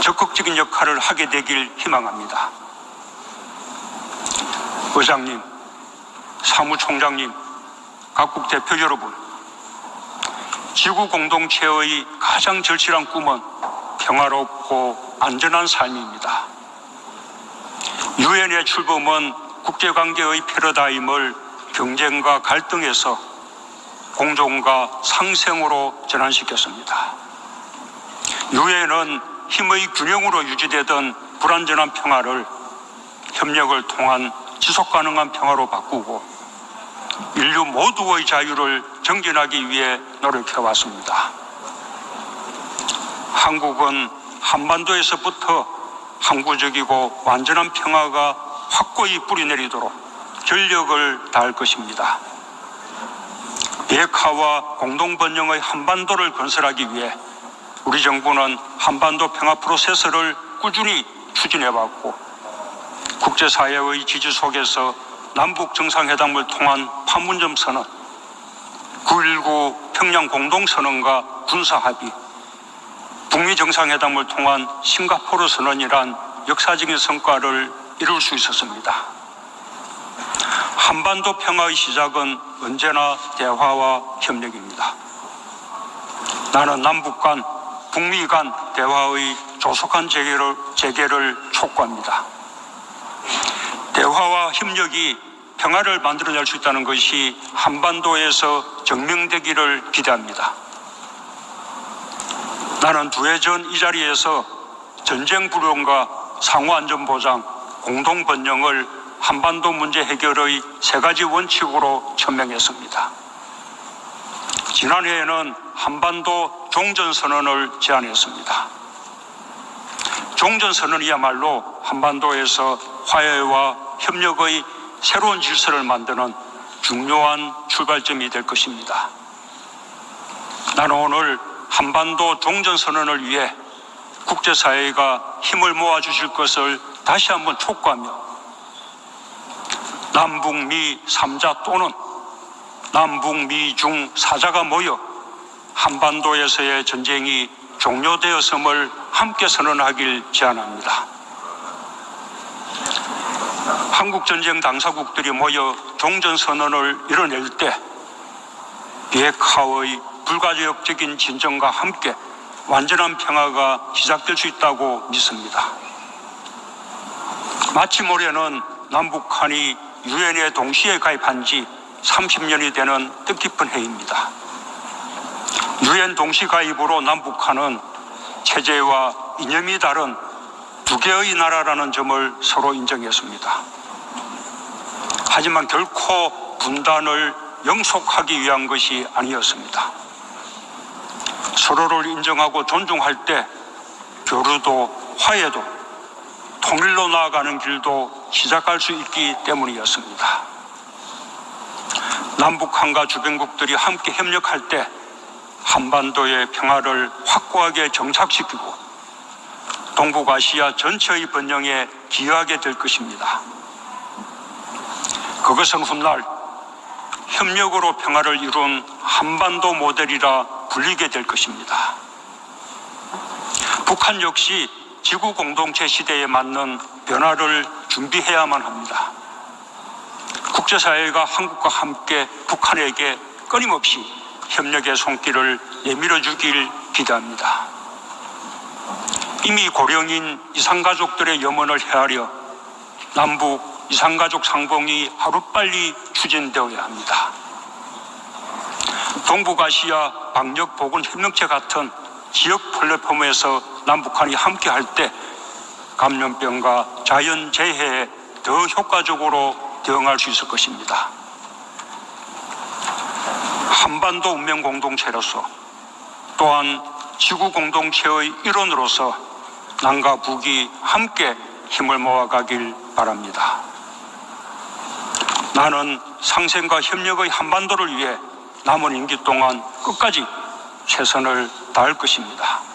적극적인 역할을 하게 되길 희망합니다. 의장님, 사무총장님, 각국 대표 여러분, 지구 공동체의 가장 절실한 꿈은 평화롭고 안전한 삶입니다. 유엔의 출범은 국제관계의 패러다임을 경쟁과 갈등에서 공존과 상생으로 전환시켰습니다. 유엔은 힘의 균형으로 유지되던 불안전한 평화를 협력을 통한 지속 가능한 평화로 바꾸고 인류 모두의 자유를 정진하기 위해 노력해 왔습니다. 한국은 한반도에서부터 항구적이고 완전한 평화가 확고히 뿌리내리도록 전력을 다할 것입니다. 비핵화와 공동번영의 한반도를 건설하기 위해 우리 정부는 한반도 평화 프로세스를 꾸준히 추진해왔고 국제사회의 지지 속에서 남북 정상회담을 통한 판문점 선언, 9.19 평양 공동선언과 군사합의, 북미 정상회담을 통한 싱가포르 선언이란 역사적인 성과를 이룰 수 있었습니다. 한반도 평화의 시작은 언제나 대화와 협력입니다. 나는 남북 간, 북미 간 대화의 조속한 재개를, 재개를 촉구합니다. 대화와 협력이 평화를 만들어낼 수 있다는 것이 한반도에서 증명되기를 기대합니다. 나는 두 해 전 이 자리에서 전쟁 불용과 상호 안전 보장, 공동 번영을 한반도 문제 해결의 세 가지 원칙으로 천명했습니다. 지난해에는 한반도 종전선언을 제안했습니다. 종전선언이야말로 한반도에서 화해와 협력의 새로운 질서를 만드는 중요한 출발점이 될 것입니다. 나는 오늘 한반도 종전선언을 위해 국제사회가 힘을 모아주실 것을 다시 한번 촉구하며 남북미 3자 또는 남북미 중 4자가 모여 한반도에서의 전쟁이 종료되었음을 함께 선언하길 제안합니다. 한국 전쟁 당사국들이 모여 종전 선언을 이뤄낼 때 비핵화의 불가역적인 진정과 함께 완전한 평화가 시작될 수 있다고 믿습니다. 마침 올해는 남북한이 유엔에 동시에 가입한 지 30년이 되는 뜻깊은 해입니다. 유엔 동시 가입으로 남북한은 체제와 이념이 다른 두 개의 나라라는 점을 서로 인정했습니다. 하지만 결코 분단을 영속하기 위한 것이 아니었습니다. 서로를 인정하고 존중할 때 교류도 화해도 통일로 나아가는 길도 시작할 수 있기 때문이었습니다. 남북한과 주변국들이 함께 협력할 때 한반도의 평화를 확고하게 정착시키고 동북아시아 전체의 번영에 기여하게 될 것입니다. 그것은 훗날 협력으로 평화를 이룬 한반도 모델이라 불리게 될 것입니다. 북한 역시 지구 공동체 시대에 맞는 변화를 준비해야만 합니다. 국제사회가 한국과 함께 북한에게 끊임없이 협력의 손길을 내밀어 주길 기대합니다. 이미 고령인 이산가족들의 염원을 헤아려 남북 이산가족 상봉이 하루빨리 추진되어야 합니다. 동북아시아 방역보건협력체 같은 지역 플랫폼에서 남북한이 함께할 때 감염병과 자연재해에 더 효과적으로 대응할 수 있을 것입니다. 한반도 운명 공동체로서 또한 지구 공동체의 일원으로서 남과 북이 함께 힘을 모아가길 바랍니다. 나는 상생과 협력의 한반도를 위해 남은 임기 동안 끝까지 최선을 다할 것입니다.